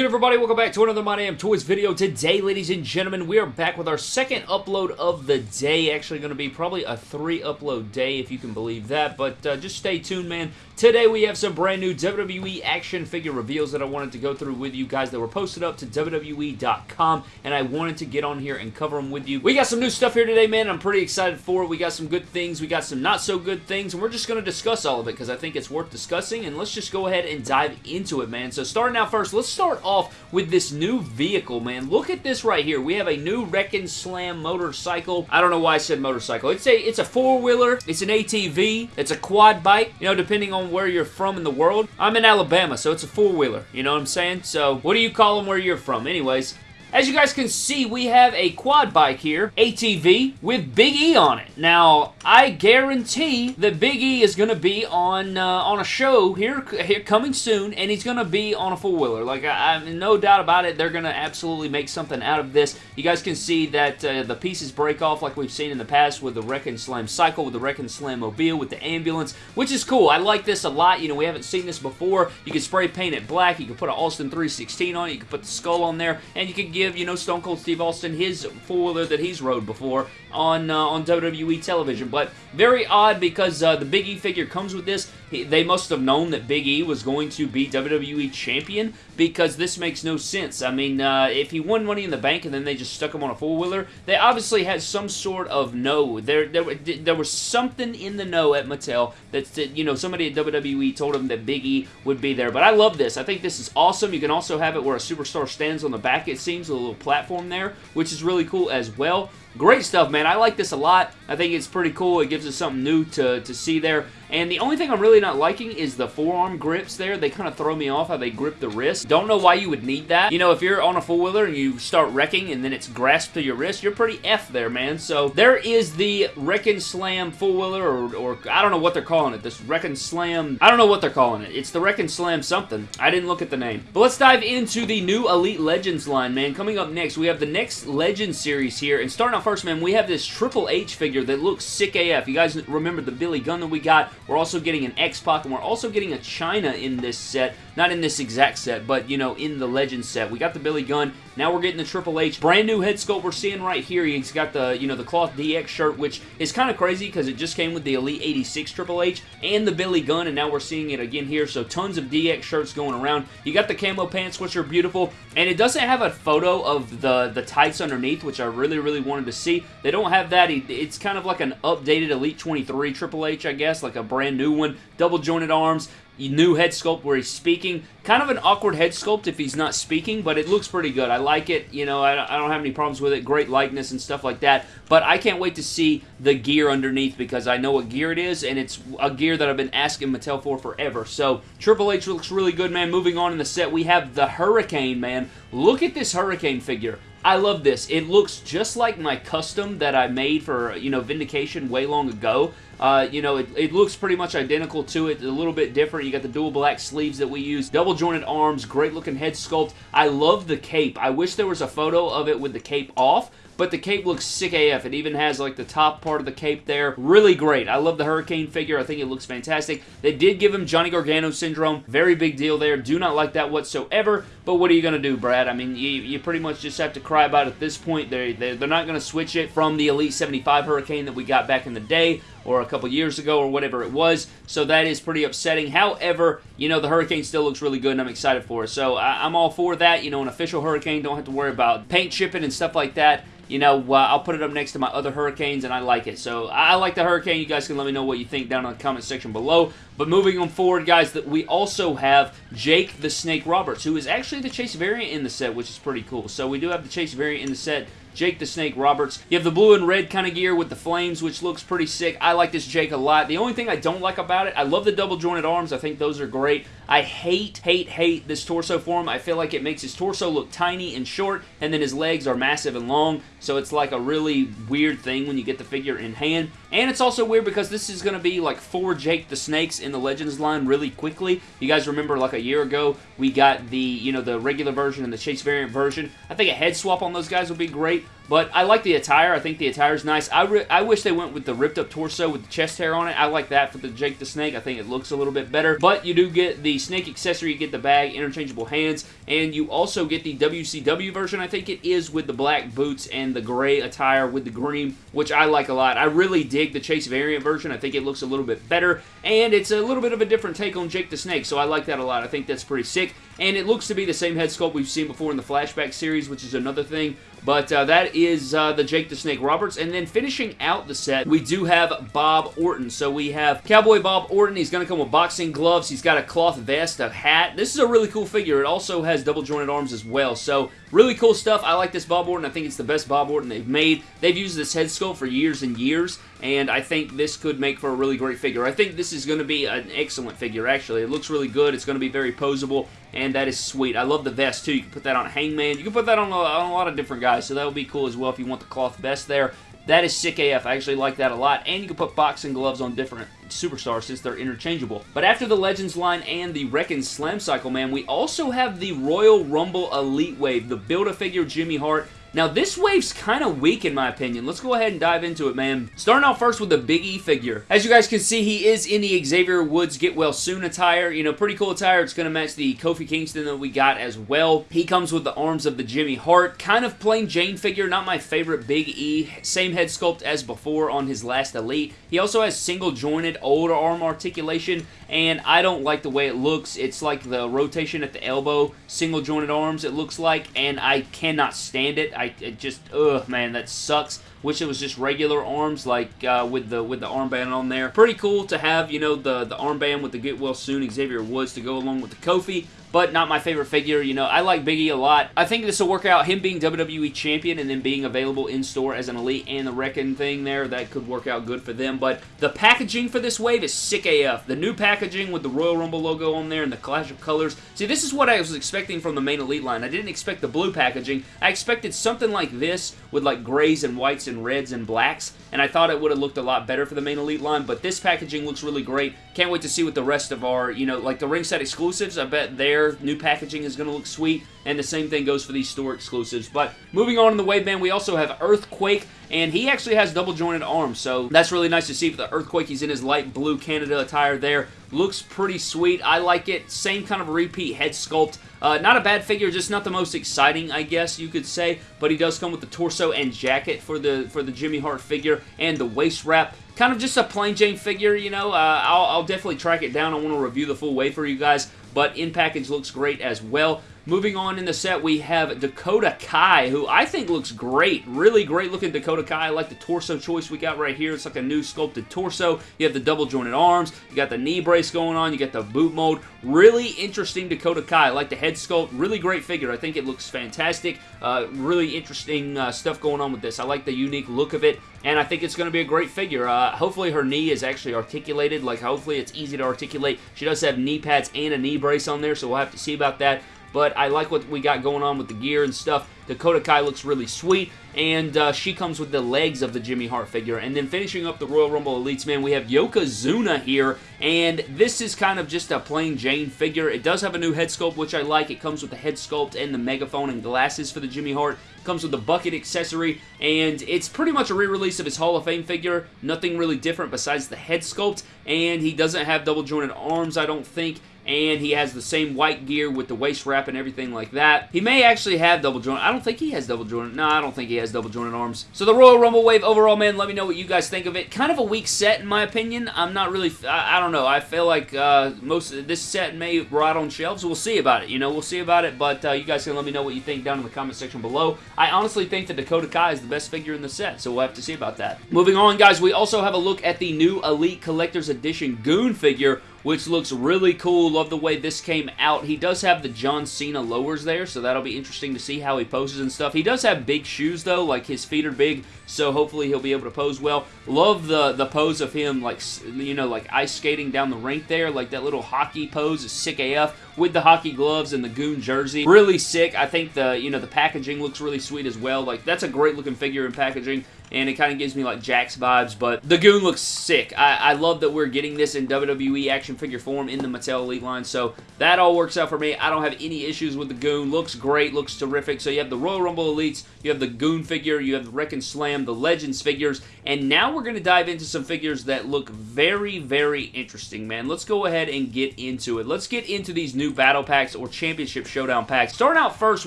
good, everybody? Welcome back to another My Damn Toys video. Today, ladies and gentlemen, we are back with our second upload of the day. Actually, going to be probably a three-upload day, if you can believe that. But uh, just stay tuned, man. Today, we have some brand new WWE action figure reveals that I wanted to go through with you guys that were posted up to WWE.com, and I wanted to get on here and cover them with you. We got some new stuff here today, man. I'm pretty excited for it. We got some good things. We got some not-so-good things, and we're just going to discuss all of it because I think it's worth discussing, and let's just go ahead and dive into it, man. So, starting out first, let's start off with this new vehicle, man. Look at this right here. We have a new Wreck Slam motorcycle. I don't know why I said motorcycle. It's a it's a four-wheeler. It's an ATV. It's a quad bike, you know, depending on where you're from in the world. I'm in Alabama, so it's a four-wheeler. You know what I'm saying? So, what do you call them where you're from? Anyways, as you guys can see, we have a quad bike here, ATV, with Big E on it. Now, I guarantee that Big E is going to be on uh, on a show here, here coming soon, and he's going to be on a four-wheeler. Like, I, I no doubt about it, they're going to absolutely make something out of this. You guys can see that uh, the pieces break off like we've seen in the past with the Wreck and Slam Cycle, with the Wreck and Slam Mobile, with the ambulance, which is cool. I like this a lot. You know, we haven't seen this before. You can spray paint it black. You can put an Austin 316 on it. You can put the skull on there, and you can give, you know, Stone Cold Steve Austin his four-wheeler that he's rode before on uh, on WWE television. But very odd because uh, the Big E figure comes with this. He, they must have known that Big E was going to be WWE champion because this makes no sense. I mean, uh, if he won Money in the Bank and then they just stuck him on a four-wheeler, they obviously had some sort of no. There, there, there was something in the know at Mattel that, you know, somebody at WWE told him that Big E would be there. But I love this. I think this is awesome. You can also have it where a superstar stands on the back, it seems, a little platform there, which is really cool as well. Great stuff, man. I like this a lot. I think it's pretty cool. It gives us something new to, to see there. And the only thing I'm really not liking is the forearm grips there. They kind of throw me off how they grip the wrist. Don't know why you would need that. You know, if you're on a four-wheeler and you start wrecking and then it's grasped to your wrist, you're pretty F there, man. So there is the Wreck and Slam four-wheeler or, or I don't know what they're calling it. This Wreck and Slam, I don't know what they're calling it. It's the Wreck and Slam something. I didn't look at the name. But let's dive into the new Elite Legends line, man. Coming up next, we have the next Legend series here. And starting out first, man, we have this Triple H figure that looks sick AF. You guys remember the Billy Gunn that we got? We're also getting an X-Pac, and we're also getting a Chyna in this set. Not in this exact set, but, you know, in the Legend set. We got the Billy Gunn. Now we're getting the Triple H. Brand new head sculpt we're seeing right here. He's got the, you know, the cloth DX shirt, which is kind of crazy because it just came with the Elite 86 Triple H and the Billy Gunn, and now we're seeing it again here. So tons of DX shirts going around. You got the camo pants, which are beautiful, and it doesn't have a photo of the, the tights underneath, which I really, really wanted to see. They don't have that. It's kind of like an updated Elite 23 Triple H, I guess, like a brand new one. Double jointed arms new head sculpt where he's speaking. Kind of an awkward head sculpt if he's not speaking, but it looks pretty good. I like it. You know, I, don't have any problems with it. Great likeness and stuff like that. But I can't wait to see the gear underneath because I know what gear it is, and it's a gear that I've been asking Mattel for forever. So Triple H looks really good, man. Moving on in the set, we have the Hurricane, man. Look at this Hurricane figure. I love this. It looks just like my custom that I made for, you know, Vindication way long ago. Uh, you know, it, it, looks pretty much identical to it, a little bit different. You got the dual black sleeves that we use, double jointed arms, great looking head sculpt. I love the cape. I wish there was a photo of it with the cape off, but the cape looks sick AF. It even has like the top part of the cape there. Really great. I love the Hurricane figure. I think it looks fantastic. They did give him Johnny Gargano syndrome. Very big deal there. Do not like that whatsoever, but what are you going to do, Brad? I mean, you, you pretty much just have to cry about it at this point. They're, they're, they're not going to switch it from the Elite 75 Hurricane that we got back in the day or a couple years ago or whatever it was. So that is pretty upsetting. However, you know, the Hurricane still looks really good and I'm excited for it. So I, am all for that. You know, an official Hurricane, don't have to worry about paint chipping and stuff like that you know, uh, I'll put it up next to my other Hurricanes, and I like it. So I like the Hurricane. You guys can let me know what you think down in the comment section below. But moving on forward, guys, that we also have Jake the Snake Roberts, who is actually the Chase variant in the set, which is pretty cool. So we do have the Chase variant in the set. Jake the Snake Roberts. You have the blue and red kind of gear with the flames, which looks pretty sick. I like this Jake a lot. The only thing I don't like about it, I love the double jointed arms. I think those are great. I hate, hate, hate this torso form. I feel like it makes his torso look tiny and short, and then his legs are massive and long, so it's like a really weird thing when you get the figure in hand. And it's also weird because this is going to be like four Jake the Snakes in the Legends line really quickly. You guys remember like a year ago, we got the, you know, the regular version and the Chase variant version. I think a head swap on those guys would be great. But I like the attire. I think the attire is nice. I, I wish they went with the ripped up torso with the chest hair on it. I like that for the Jake the Snake. I think it looks a little bit better. But you do get the snake accessory, you get the bag, interchangeable hands, and you also get the WCW version, I think it is, with the black boots and the gray attire with the green, which I like a lot. I really dig the Chase variant version. I think it looks a little bit better, and it's a little bit of a different take on Jake the Snake, so I like that a lot. I think that's pretty sick, and it looks to be the same head sculpt we've seen before in the Flashback series, which is another thing but uh, that is uh, the Jake the Snake Roberts. And then finishing out the set, we do have Bob Orton. So we have Cowboy Bob Orton. He's going to come with boxing gloves. He's got a cloth vest, a hat. This is a really cool figure. It also has double jointed arms as well. So really cool stuff. I like this Bob Orton. I think it's the best Bob Orton they've made. They've used this head sculpt for years and years. And I think this could make for a really great figure. I think this is going to be an excellent figure, actually. It looks really good. It's going to be very posable and that is sweet. I love the vest, too. You can put that on Hangman. You can put that on a, on a lot of different guys, so that would be cool as well if you want the cloth vest there. That is sick AF. I actually like that a lot. And you can put boxing gloves on different superstars since they're interchangeable. But after the Legends line and the Wreck'n Slam Cycle, man, we also have the Royal Rumble Elite Wave, the Build-A-Figure Jimmy Hart now, this wave's kind of weak in my opinion. Let's go ahead and dive into it, man. Starting out first with the Big E figure. As you guys can see, he is in the Xavier Woods Get Well Soon attire. You know, pretty cool attire. It's going to match the Kofi Kingston that we got as well. He comes with the arms of the Jimmy Hart. Kind of plain Jane figure. Not my favorite Big E. Same head sculpt as before on his last Elite. He also has single jointed older arm articulation, and I don't like the way it looks. It's like the rotation at the elbow, single jointed arms it looks like, and I cannot stand it. I it just ugh man that sucks. Wish it was just regular arms like uh, with the with the armband on there. Pretty cool to have you know the the armband with the Get Well Soon Xavier Woods to go along with the Kofi but not my favorite figure. You know, I like Biggie a lot. I think this will work out. Him being WWE Champion and then being available in store as an Elite and the Wrecking thing there, that could work out good for them. But the packaging for this wave is sick AF. The new packaging with the Royal Rumble logo on there and the clash of colors. See, this is what I was expecting from the main Elite line. I didn't expect the blue packaging. I expected something like this with like grays and whites and reds and blacks, and I thought it would have looked a lot better for the main Elite line, but this packaging looks really great. Can't wait to see what the rest of our, you know, like the ringside exclusives, I bet their new packaging is going to look sweet, and the same thing goes for these store exclusives. But moving on in the wave band, we also have Earthquake, and he actually has double jointed arms, so that's really nice to see for the Earthquake. He's in his light blue Canada attire there. Looks pretty sweet. I like it. Same kind of repeat head sculpt. Uh, not a bad figure, just not the most exciting, I guess you could say. But he does come with the torso and jacket for the for the Jimmy Hart figure and the waist wrap. Kind of just a plain Jane figure, you know. Uh, I'll, I'll definitely track it down. I want to review the full way for you guys. But in package looks great as well. Moving on in the set, we have Dakota Kai, who I think looks great. Really great looking Dakota Kai. I like the torso choice we got right here. It's like a new sculpted torso. You have the double jointed arms. You got the knee brace going on. You got the boot mold. Really interesting Dakota Kai. I like the head sculpt. Really great figure. I think it looks fantastic. Uh, really interesting uh, stuff going on with this. I like the unique look of it and I think it's going to be a great figure. Uh, hopefully her knee is actually articulated, like hopefully it's easy to articulate. She does have knee pads and a knee brace on there, so we'll have to see about that but I like what we got going on with the gear and stuff. Dakota Kai looks really sweet, and uh, she comes with the legs of the Jimmy Hart figure. And then finishing up the Royal Rumble Elites, man, we have Yokozuna here, and this is kind of just a plain Jane figure. It does have a new head sculpt, which I like. It comes with the head sculpt and the megaphone and glasses for the Jimmy Hart. It comes with the bucket accessory, and it's pretty much a re-release of his Hall of Fame figure. Nothing really different besides the head sculpt, and he doesn't have double jointed arms, I don't think and he has the same white gear with the waist wrap and everything like that. He may actually have double joint. I don't think he has double jointed. No, I don't think he has double jointed arms. So the Royal Rumble Wave overall, man, let me know what you guys think of it. Kind of a weak set in my opinion. I'm not really, I, I don't know. I feel like uh, most of this set may rot on shelves. We'll see about it. You know, we'll see about it, but uh, you guys can let me know what you think down in the comment section below. I honestly think that Dakota Kai is the best figure in the set, so we'll have to see about that. Moving on, guys, we also have a look at the new Elite Collector's Edition Goon figure, which looks really cool. Love the way this came out. He does have the John Cena lowers there, so that'll be interesting to see how he poses and stuff. He does have big shoes, though. Like, his feet are big, so hopefully he'll be able to pose well. Love the, the pose of him, like, you know, like ice skating down the rink there. Like, that little hockey pose is sick AF. with the hockey gloves and the goon jersey. Really sick. I think the, you know, the packaging looks really sweet as well. Like, that's a great looking figure in packaging and it kind of gives me like Jakks vibes, but the Goon looks sick. I, I, love that we're getting this in WWE action figure form in the Mattel Elite line, so that all works out for me. I don't have any issues with the Goon. Looks great, looks terrific. So you have the Royal Rumble Elites, you have the Goon figure, you have the Wreck and Slam, the Legends figures, and now we're going to dive into some figures that look very, very interesting, man. Let's go ahead and get into it. Let's get into these new battle packs or Championship Showdown packs. Starting out first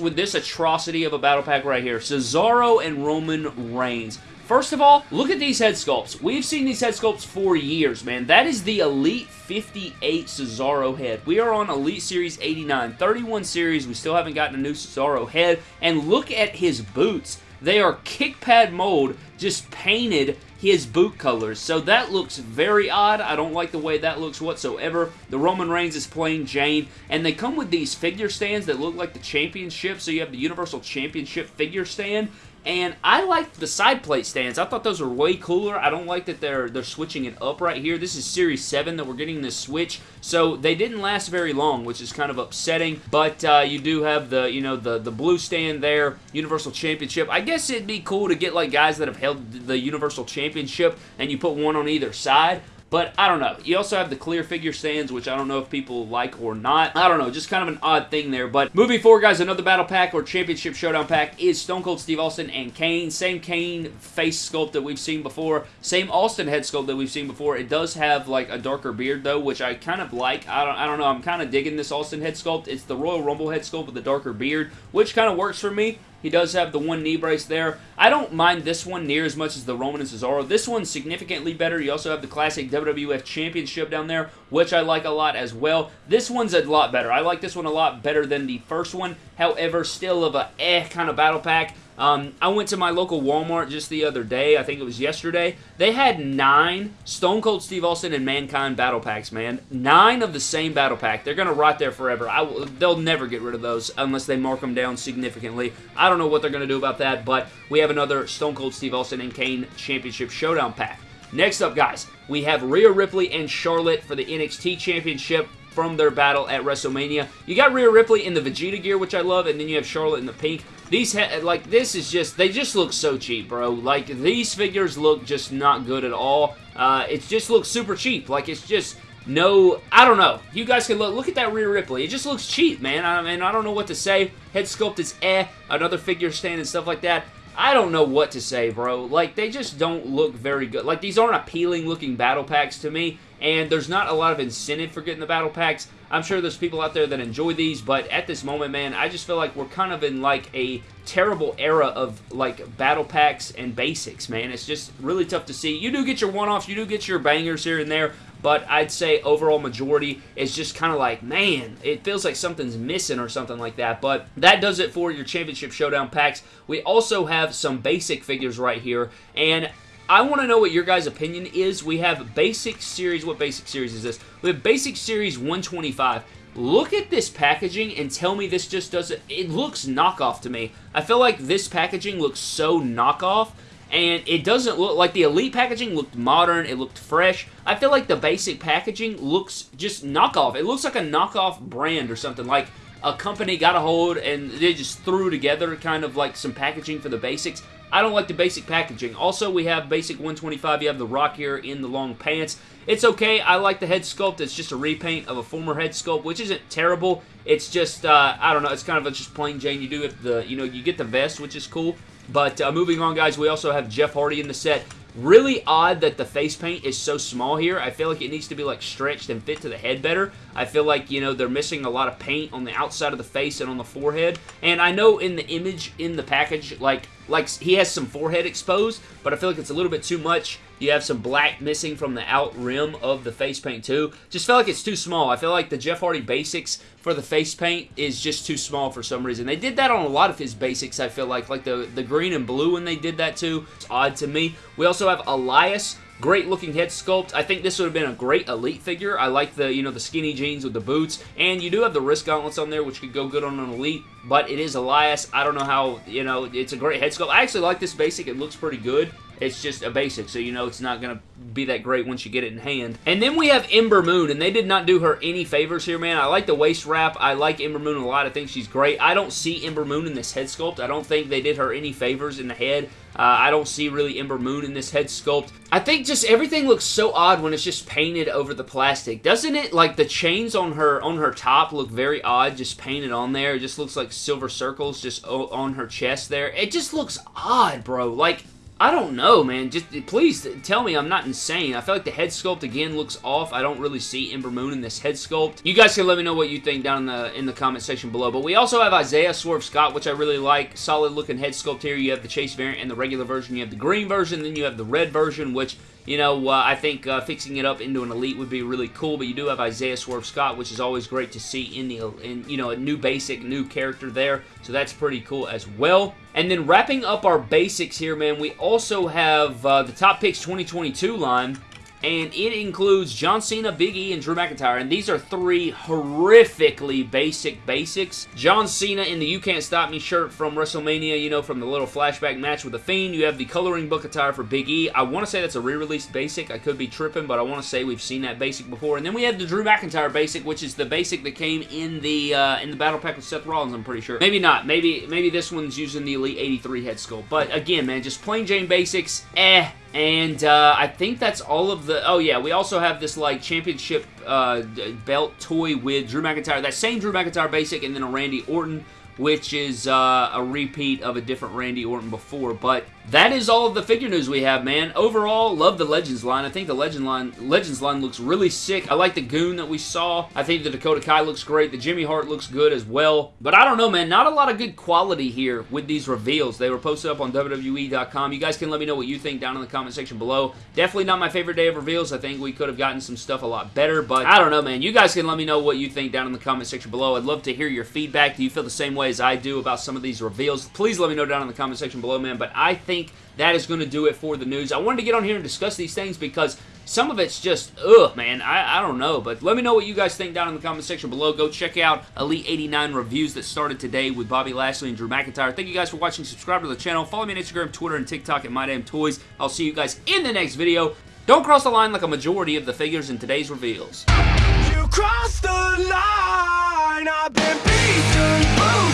with this atrocity of a battle pack right here, Cesaro and Roman Reigns. First of all, look at these head sculpts. We've seen these head sculpts for years, man. That is the Elite 58 Cesaro head. We are on Elite Series 89. 31 series, we still haven't gotten a new Cesaro head. And look at his boots. They are kick pad mold, just painted his boot colors. So that looks very odd. I don't like the way that looks whatsoever. The Roman Reigns is playing Jane, and they come with these figure stands that look like the championship. So you have the Universal Championship figure stand, and I liked the side plate stands. I thought those were way cooler. I don't like that they're they're switching it up right here. This is Series 7 that we're getting this switch. So they didn't last very long, which is kind of upsetting. But uh, you do have the, you know, the, the blue stand there, Universal Championship. I guess it'd be cool to get like guys that have held the Universal Championship and you put one on either side. But I don't know. You also have the clear figure stands, which I don't know if people like or not. I don't know. Just kind of an odd thing there. But moving forward, guys, another battle pack or championship showdown pack is Stone Cold Steve Austin and Kane. Same Kane face sculpt that we've seen before. Same Austin head sculpt that we've seen before. It does have like a darker beard though, which I kind of like. I don't, I don't know. I'm kind of digging this Austin head sculpt. It's the Royal Rumble head sculpt with the darker beard, which kind of works for me. He does have the one knee brace there. I don't mind this one near as much as the Roman and Cesaro. This one's significantly better. You also have the classic WWF Championship down there, which I like a lot as well. This one's a lot better. I like this one a lot better than the first one. However, still of a eh kind of battle pack. Um, I went to my local Walmart just the other day. I think it was yesterday. They had nine Stone Cold Steve Austin and Mankind battle packs, man. Nine of the same battle pack. They're going to rot there forever. I, they'll never get rid of those unless they mark them down significantly. I don't know what they're going to do about that, but we have another Stone Cold Steve Austin and Kane Championship Showdown pack. Next up, guys, we have Rhea Ripley and Charlotte for the NXT Championship from their battle at WrestleMania. You got Rhea Ripley in the Vegeta gear, which I love, and then you have Charlotte in the pink. These, like, this is just, they just look so cheap, bro. Like, these figures look just not good at all. Uh, it just looks super cheap. Like, it's just no, I don't know. You guys can look, look at that Rhea Ripley. It just looks cheap, man. I mean, I don't know what to say. Head sculpt is eh. Another figure stand and stuff like that. I don't know what to say, bro. Like, they just don't look very good. Like, these aren't appealing looking battle packs to me, and there's not a lot of incentive for getting the battle packs. I'm sure there's people out there that enjoy these, but at this moment, man, I just feel like we're kind of in, like, a terrible era of, like, battle packs and basics, man. It's just really tough to see. You do get your one-offs, you do get your bangers here and there, but I'd say overall majority is just kind of like, man, it feels like something's missing or something like that. But that does it for your Championship Showdown packs. We also have some basic figures right here, and I want to know what your guys' opinion is. We have Basic Series. What Basic Series is this? We have Basic Series 125. Look at this packaging and tell me this just doesn't... It looks knockoff to me. I feel like this packaging looks so knockoff and it doesn't look like the Elite packaging looked modern, it looked fresh. I feel like the basic packaging looks just knockoff. It looks like a knockoff brand or something, like a company got a hold and they just threw together kind of like some packaging for the basics. I don't like the basic packaging. Also, we have basic 125. You have the Rock here in the long pants. It's okay. I like the head sculpt. It's just a repaint of a former head sculpt, which isn't terrible. It's just, uh, I don't know, it's kind of a just plain Jane. You do get the, you know, you get the vest, which is cool. But uh, moving on, guys, we also have Jeff Hardy in the set. Really odd that the face paint is so small here. I feel like it needs to be like stretched and fit to the head better. I feel like, you know, they're missing a lot of paint on the outside of the face and on the forehead. And I know in the image in the package, like, like he has some forehead exposed, but I feel like it's a little bit too much. You have some black missing from the out rim of the face paint too. Just feel like it's too small. I feel like the Jeff Hardy basics for the face paint is just too small for some reason. They did that on a lot of his basics, I feel like. Like the, the green and blue when they did that too. It's odd to me. We also have Elias Great looking head sculpt. I think this would have been a great Elite figure. I like the, you know, the skinny jeans with the boots. And you do have the wrist gauntlets on there, which could go good on an Elite. but it is Elias. I don't know how, you know, it's a great head sculpt. I actually like this basic. It looks pretty good. It's just a basic, so you know it's not going to be that great once you get it in hand. And then we have Ember Moon, and they did not do her any favors here, man. I like the waist wrap. I like Ember Moon a lot. I think she's great. I don't see Ember Moon in this head sculpt. I don't think they did her any favors in the head. Uh, I don't see really Ember Moon in this head sculpt. I think just everything looks so odd when it's just painted over the plastic. Doesn't it? Like the chains on her on her top look very odd just painted on there. It just looks like silver circles just on her chest there. It just looks odd, bro. Like I don't know, man. Just please tell me I'm not insane. I feel like the head sculpt again looks off. I don't really see Ember Moon in this head sculpt. You guys can let me know what you think down in the in the comment section below. But we also have Isaiah Swerve Scott, which I really like. Solid looking head sculpt here. You have the Chase variant and the regular version. You have the green version, then you have the red version, which you know, uh, I think uh, fixing it up into an elite would be really cool, but you do have Isaiah Swerve Scott, which is always great to see in the, in, you know, a new basic, new character there, so that's pretty cool as well. And then wrapping up our basics here, man, we also have uh, the Top Picks 2022 line, and it includes John Cena, Big E, and Drew McIntyre, and these are three horrifically basic basics. John Cena in the You Can't Stop Me shirt from WrestleMania, you know, from the little flashback match with The Fiend. You have the coloring book attire for Big E. I want to say that's a re-released basic. I could be tripping, but I want to say we've seen that basic before. And then we have the Drew McIntyre basic, which is the basic that came in the uh, in the Battle Pack with Seth Rollins, I'm pretty sure. Maybe not. Maybe, maybe this one's using the Elite 83 head sculpt. But again, man, just plain Jane basics, eh, and uh, I think that's all of the... Oh, yeah. We also have this, like, championship uh, belt toy with Drew McIntyre. That same Drew McIntyre basic and then a Randy Orton which is uh, a repeat of a different Randy Orton before. But that is all of the figure news we have, man. Overall, love the Legends line. I think the Legend line, Legends line looks really sick. I like the Goon that we saw. I think the Dakota Kai looks great. The Jimmy Hart looks good as well. But I don't know, man. Not a lot of good quality here with these reveals. They were posted up on WWE.com. You guys can let me know what you think down in the comment section below. Definitely not my favorite day of reveals. I think we could have gotten some stuff a lot better. But I don't know, man. You guys can let me know what you think down in the comment section below. I'd love to hear your feedback. Do you feel the same way as I do about some of these reveals? Please let me know down in the comment section below, man. But I think think that is going to do it for the news. I wanted to get on here and discuss these things because some of it's just, ugh, man, I, I don't know. But let me know what you guys think down in the comment section below. Go check out Elite 89 Reviews that started today with Bobby Lashley and Drew McIntyre. Thank you guys for watching. Subscribe to the channel. Follow me on Instagram, Twitter, and TikTok at MyDamnToys. I'll see you guys in the next video. Don't cross the line like a majority of the figures in today's reveals. You crossed the line, I've been beaten,